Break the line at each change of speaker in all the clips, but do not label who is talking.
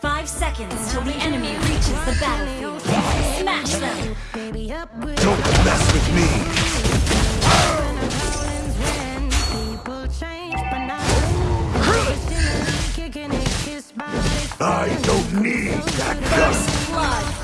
Five seconds till the enemy reaches the battlefield. Smash them!
Don't mess with me! I don't need that gun! First blood!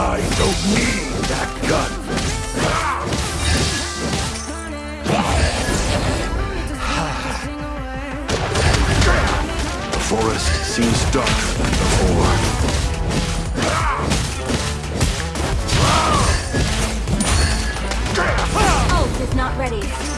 I don't need that gun. The forest seems darker than before.
Ult is not ready.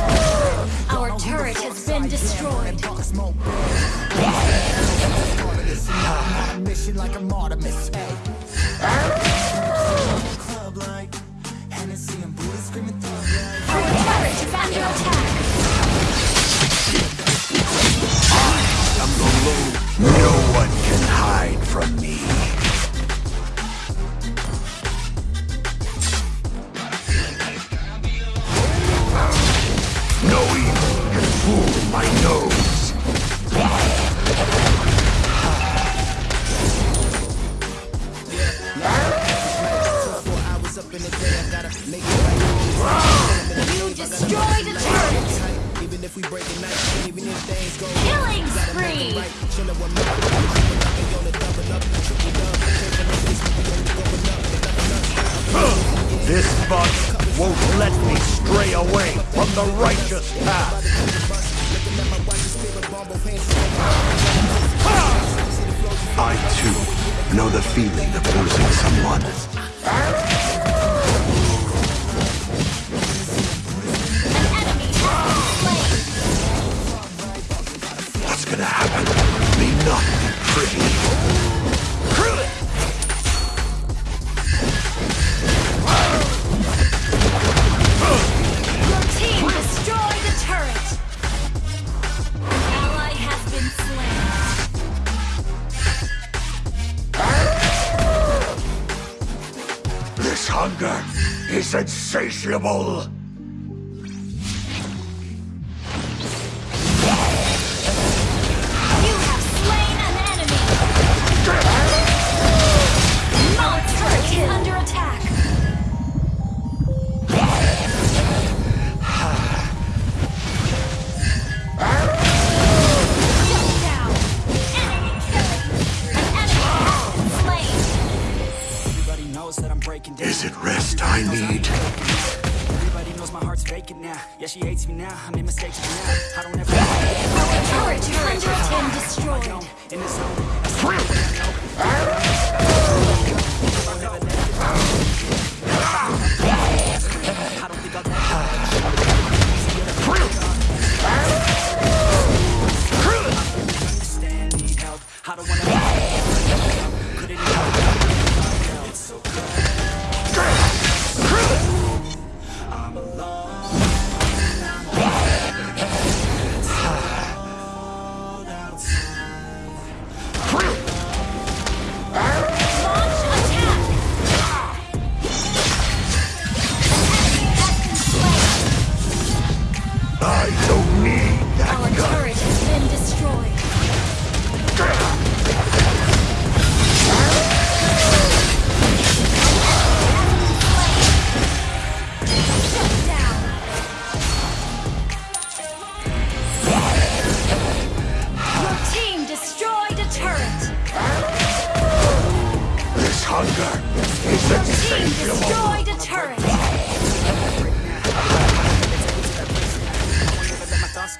turret has been destroyed.
Mission like a martyr. Club like Hennessy and Buddha screaming thug like.
Our turret is under attack.
I am the. No one
even if things go
Killing spree.
right, chillin' with my and yo, the double up, triple up. Taking the six, we only going up.
This bug won't let me stray away from the righteous path. I too know the feeling of losing someone. Gonna happen may not be pretty.
Your team destroyed the turret. An ally has been slain.
This hunger is insatiable.
Knows that I'm breaking down.
Is it rest I need?
Everybody knows my heart's vacant now. Yeah, she hates me now. I made mistakes now. I don't ever
Our turret under attack. Destroyed.
in the zone. I don't think I'll ever understand, need help. I don't wanna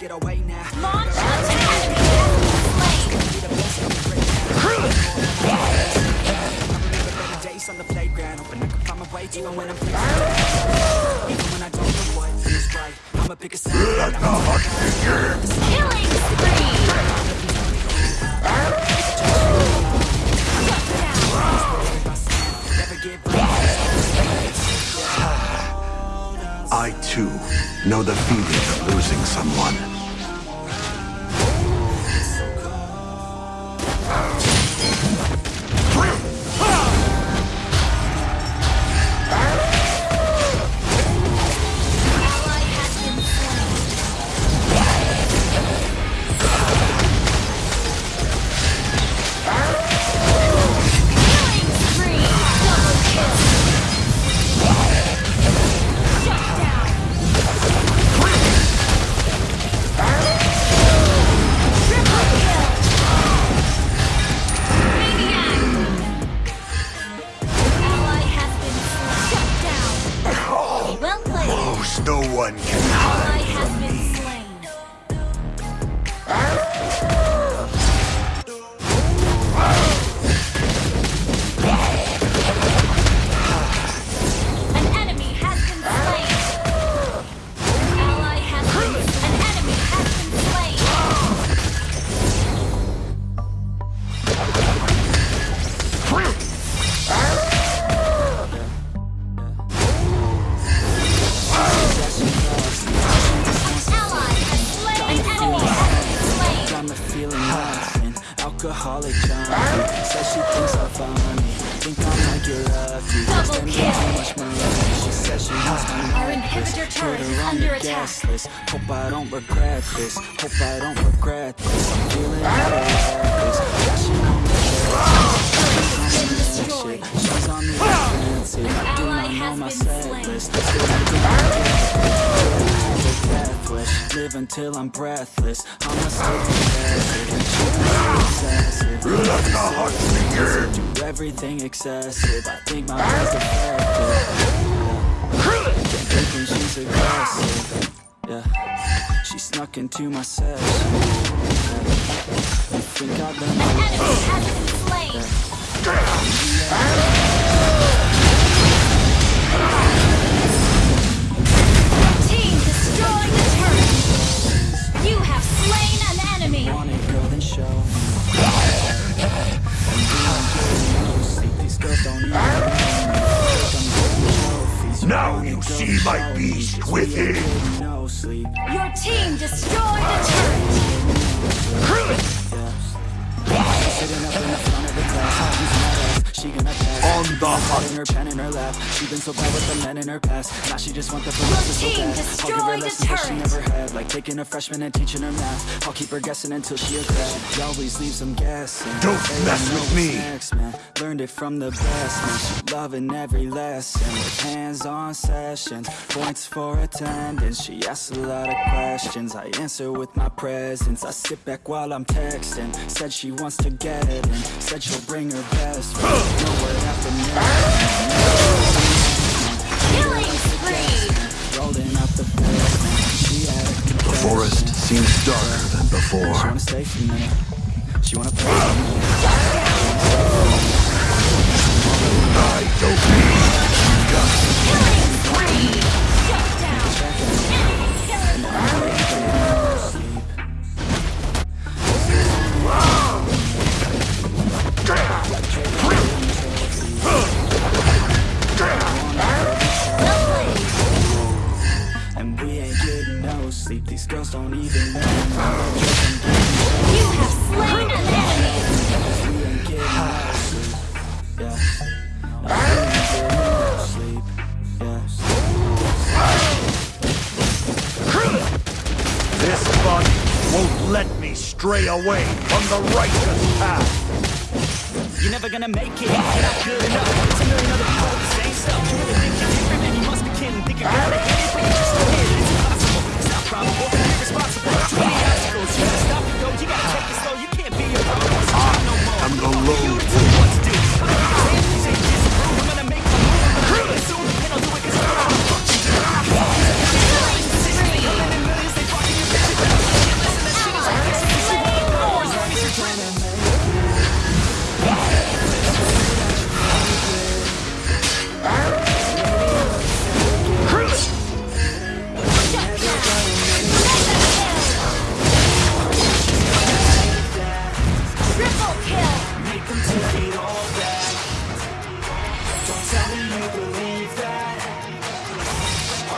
get away now. On the playground, hoping I can find my way even when I'm facing Even when I don't know what is right, I'ma pick a side.
Let the begin. I too know the feeling of losing someone.
Alcoholic junkie. Says she thinks I'm funny. Think I might get lucky.
Double kill.
too much money. She says she wants me
Our inhibitor turret is under attack.
list. Hope I don't regret this. Hope I don't regret this. I'm feeling out of reckless. Flashing on the. She's on the offensive. I do not know my set list. Still I Live until I'm breathless. I'ma stay possessive and she's obsessive.
The begin!
Do everything excessive. I think my mind's defective. Thinking she's aggressive. Yeah. She snuck into my session. You think I learned my
An enemy has been slain.
On the hunt.
in her pen in her lap. She been so bad with the men in her past. Now she just want the promotion so bad. I'll give her lessons that she never had, like taking a freshman and teaching her math. I'll keep her guessing until she a grad. She always leaves them guessing.
Don't
They
mess with me.
Next, man. Learned it from the best, man. She loving every lesson with hands-on sessions. Points for attendance. She asks a lot of questions. I answer with my presence. I sit back while I'm texting. Said she wants to get it and said she'll bring her best friend. Know what happened
Killing spree.
Rolling out the. She had
The forest seems darker than before.
She
before.
wanna stay for a minute. She wanna play for a minute.
I don't need
Killing spree.
This body won't let me stray away from the righteous path.
You're never gonna make it. You're not good enough. It's a million other people with the same stuff. You really think you're different, man? You must be kidding. Think you're gonna hit it, but you just don't it. It's impossible. It's not probable. You're irresponsible. Too many obstacles. You gotta stop and go. You gotta take it slow. You can't be no more.
I'm the lone
Tell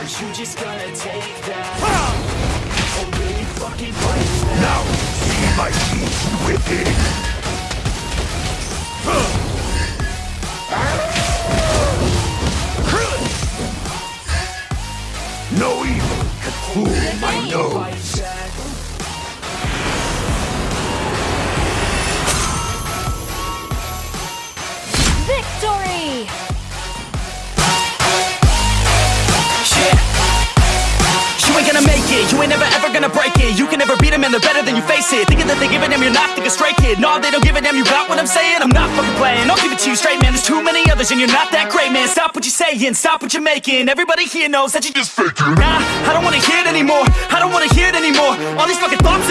Are you just gonna take that? Or will you fucking fight back?
Now see my beast within. No evil can fool my nose.
Gonna break it. You can never beat them and they're better than you face it. Thinking that they give a damn, you're not thinking straight, kid. No, they don't give a damn, you got what I'm saying? I'm not fucking playing, I'll give it to you straight, man. There's too many others and you're not that great, man. Stop what you're saying, stop what you're making. Everybody here knows that you're just faking. Nah, I don't wanna hear it anymore. I don't wanna hear it anymore. All these fucking thoughts,